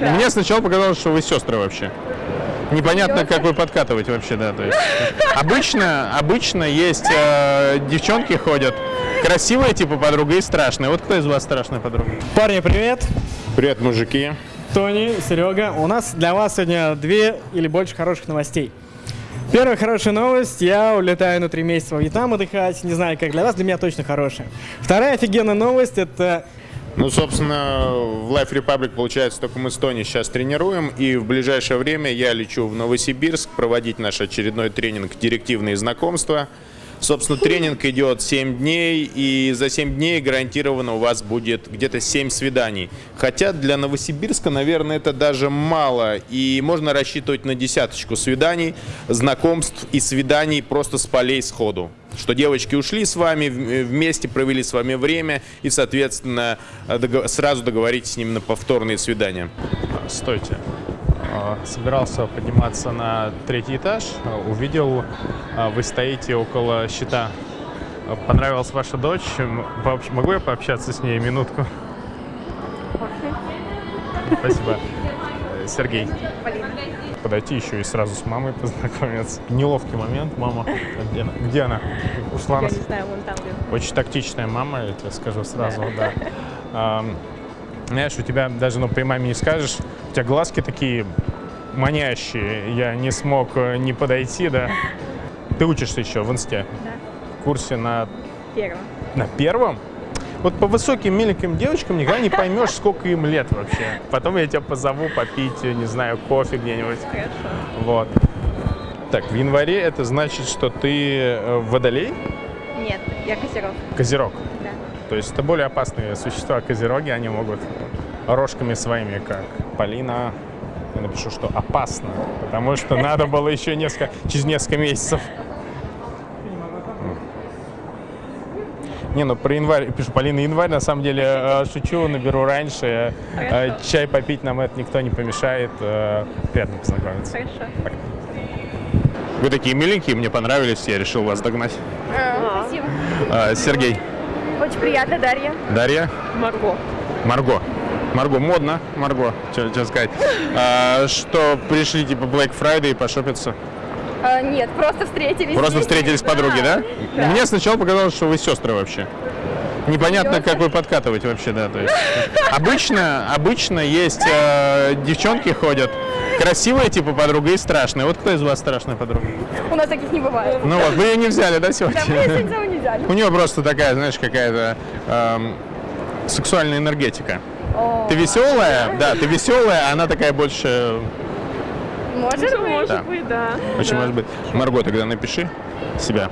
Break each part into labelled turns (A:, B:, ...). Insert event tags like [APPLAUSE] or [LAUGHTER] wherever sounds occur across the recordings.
A: Мне сначала показалось, что вы сестры вообще. Непонятно, как вы подкатываете вообще, да. То есть, обычно, обычно есть э, девчонки ходят, красивые типа подруга и страшные. Вот кто из вас страшная подруга?
B: Парни, привет!
A: Привет, мужики.
B: Тони, Серега, у нас для вас сегодня две или больше хороших новостей. Первая хорошая новость, я улетаю на три месяца во Вьетнам отдыхать, не знаю, как для вас, для меня точно хорошая. Вторая офигенная новость, это
A: Ну, собственно, в Life Republic, получается, только мы с Тони сейчас тренируем, и в ближайшее время я лечу в Новосибирск проводить наш очередной тренинг «Директивные знакомства». Собственно, тренинг идет 7 дней, и за 7 дней гарантированно у вас будет где-то 7 свиданий. Хотя для Новосибирска, наверное, это даже мало, и можно рассчитывать на десяточку свиданий, знакомств и свиданий просто с полей сходу. Что девочки ушли с вами, в- вместе провели с вами время, и, соответственно, сразу договоритесь с ними на повторные свидания.
C: Стойте. А, Собирался подниматься на третий этаж, а, увидел, а, вы стоите около щита. Понравилась ваша дочь. Могу я пообщаться с ней минутку? Спасибо. Э, Сергей. Подойти еще и сразу с мамой познакомиться. Неловкий момент. Мама, где она? Где она? Ушла
D: Я не знаю, вон там.
C: Очень тактичная мама, я тебе скажу сразу, да. [LAUGHS] Ам, Знаешь, у тебя даже, ну, при маме не скажешь, у тебя глазки такие манящие, я не смог э, не подойти, да. [LAUGHS] Ты учишься еще в инсте?
D: Да.
C: В курсе на,
D: Первым.
C: на первом? Вот по высоким миленьким девочкам никогда не поймешь, сколько им лет вообще. Потом я тебя позову попить, не знаю, кофе где-нибудь.
D: Хорошо.
C: Вот. Так, в январе это значит, что ты э, водолей?
D: Нет, я козерог.
C: Козерог.
D: Да.
C: То есть это более опасные существа, козероги, они могут рожками своими, как Полина, я напишу, что опасно, потому что надо было еще несколько, через несколько месяцев. Не, ну про январь, пишу, Полина, январь, на самом деле, э, шучу, наберу раньше. Э, Чай попить нам это никто не помешает. Э, Приятно познакомиться.
D: Хорошо.
A: Вы такие миленькие, мне понравились, я решил вас догнать.
D: Спасибо.
A: А, Сергей.
D: Очень приятно, Дарья.
A: Дарья.
D: Марго.
A: Марго. Марго, модно, Марго, что сказать. А, что, пришли типа Black Friday пошопиться?
D: А, нет, просто встретились.
A: Просто встретились с подруги, да?
D: Да.
A: Мне сначала показалось, что вы сестры вообще. Непонятно, как вы подкатываете вообще, да. То есть, обычно, обычно есть э, девчонки ходят, красивые типа подруга и страшные. Вот кто из вас страшная подруга?
D: У нас таких не бывает.
A: Ну вот, вы ее не взяли, да, сегодня?
D: Да, мы сегодня никого не взяли.
A: У нее просто такая, знаешь, какая-то эм, сексуальная энергетика.
D: О,
A: Ты веселая, да, ты веселая, а она такая больше,
D: Может быть.
A: да,
D: быть, да.
A: очень может быть. Марго, тогда напиши себя.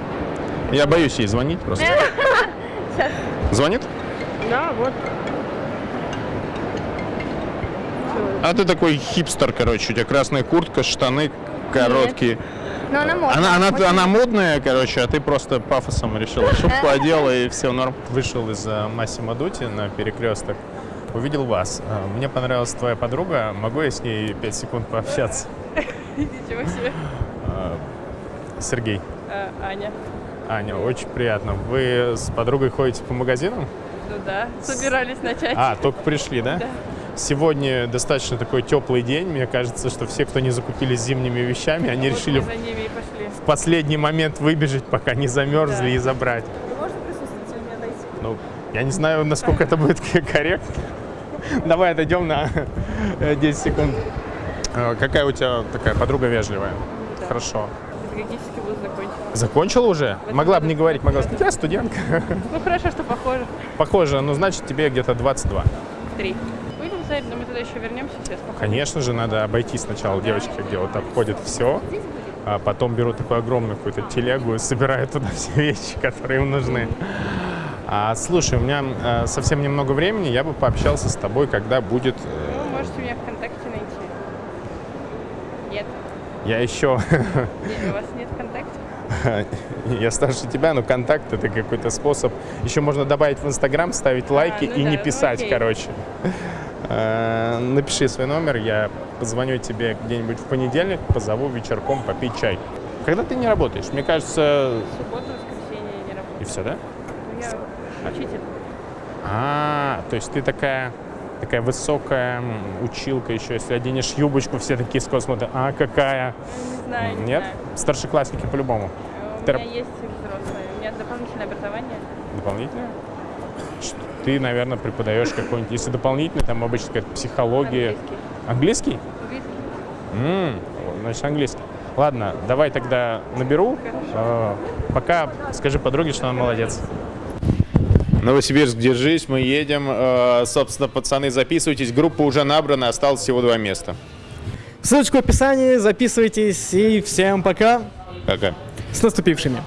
A: Я боюсь ей звонить просто. [LAUGHS] Звонит?
D: Да, вот.
A: А ты такой хипстер, короче, у тебя красная куртка, штаны короткие.
D: Но она может.
A: Она, она, она модная, короче, а ты просто пафосом решила шубку одела и все норм.
C: Вышел из э, Массимо Дути на перекресток, увидел вас. Э, Мне понравилась твоя подруга, могу я с ней 5 секунд пообщаться? [LAUGHS]
D: Ничего себе.
C: Э, Сергей,
D: Аня.
C: Аня, очень приятно. Вы с подругой ходите по магазинам?
D: Ну да, собирались начать.
C: А, только пришли, да?
D: Да.
C: Сегодня достаточно такой теплый день. Мне кажется, что все, кто не закупились зимними вещами, они
D: Вот
C: решили в
D: за ними и пошли.
C: в последний момент выбежать, пока не замерзли
D: Да.
C: и забрать.
D: Можно присутствовать или мне отойти?
C: Ну, я не знаю, насколько это будет [LAUGHS] корректно. Давай отойдем на э, 10 секунд. Э, Какая у тебя такая подруга вежливая?
D: Да.
C: Хорошо.
D: Педагогический вуз закончил.
C: Закончила уже?
D: этом
C: Могла бы не говорить, могла сказать, я студентка. [LAUGHS]
D: Ну хорошо, что похоже.
C: Похоже, ну значит тебе где-то 22.
D: Три. Будем смотреть, но мы туда еще вернемся сейчас. пока.
C: Конечно же, надо обойти сначала девочки, где вот обходят все, а потом берут такую огромную какую-то телегу и собирают туда [LAUGHS] все вещи, которые им нужны. А, слушай, у меня э, совсем немного времени, я бы пообщался с тобой, когда будет... э,
D: Ну, можете меня ВКонтакте найти. Нет.
C: Я еще...
D: Нет, у вас нет ВКонтакте? [LAUGHS]
C: я старше тебя, но контакт это какой-то способ. Еще можно добавить в Инстаграм, ставить лайки
D: ну
C: и
D: да,
C: не
D: ну
C: писать,
D: окей.
C: короче. [LAUGHS] Э, Напиши свой номер, я позвоню тебе где-нибудь в понедельник, позову вечерком попить чай. Когда ты не работаешь? Мне кажется,
D: Субботу, воскресенье я не работаю.
C: и все, да?
D: Ну, я учитель.
C: А, то есть ты такая такая высокая училка еще. Если оденешь юбочку, все такие скоро смотрят, а какая?
D: Не знаю, не
C: Нет?
D: знаю.
C: Старшеклассники по-любому.
D: Э, У
C: Тер-
D: меня есть взрослые. У меня дополнительное образование.
C: Дополнительное? Ты, наверное, преподаешь какой-нибудь... Если дополнительный, там обычно какая-то психология.
D: Английский.
C: Английский?
D: Английский.
C: М, значит, английский. Ладно, давай тогда наберу. Э, Пока скажи подруге, что она молодец.
A: Новосибирск, держись, мы едем. Э, Собственно, пацаны, записывайтесь. Группа уже набрана, осталось всего два места.
B: Ссылочка в описании, записывайтесь и всем пока.
A: Пока.
B: С наступившими.